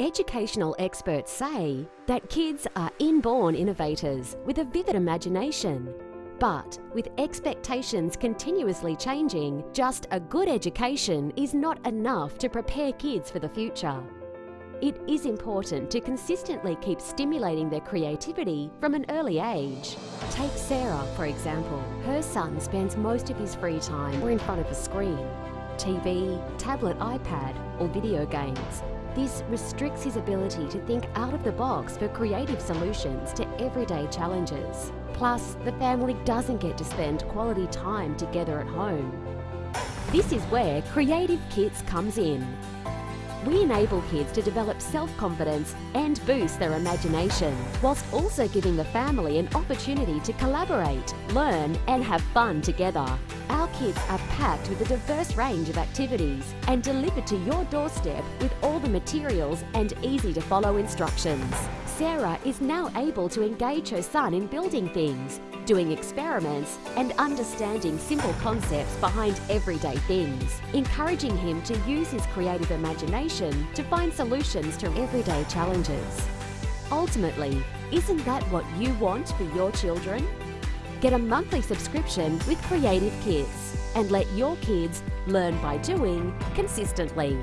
Educational experts say that kids are inborn innovators with a vivid imagination. But with expectations continuously changing, just a good education is not enough to prepare kids for the future. It is important to consistently keep stimulating their creativity from an early age. Take Sarah, for example. Her son spends most of his free time or in front of a screen, TV, tablet, iPad, or video games. This restricts his ability to think out of the box for creative solutions to everyday challenges. Plus, the family doesn't get to spend quality time together at home. This is where Creative Kits comes in. We enable kids to develop self-confidence and boost their imagination, whilst also giving the family an opportunity to collaborate, learn and have fun together. Our kits are packed with a diverse range of activities and delivered to your doorstep with all the materials and easy to follow instructions. Sarah is now able to engage her son in building things, doing experiments and understanding simple concepts behind everyday things, encouraging him to use his creative imagination to find solutions to everyday challenges. Ultimately, isn't that what you want for your children? Get a monthly subscription with Creative Kits and let your kids learn by doing consistently.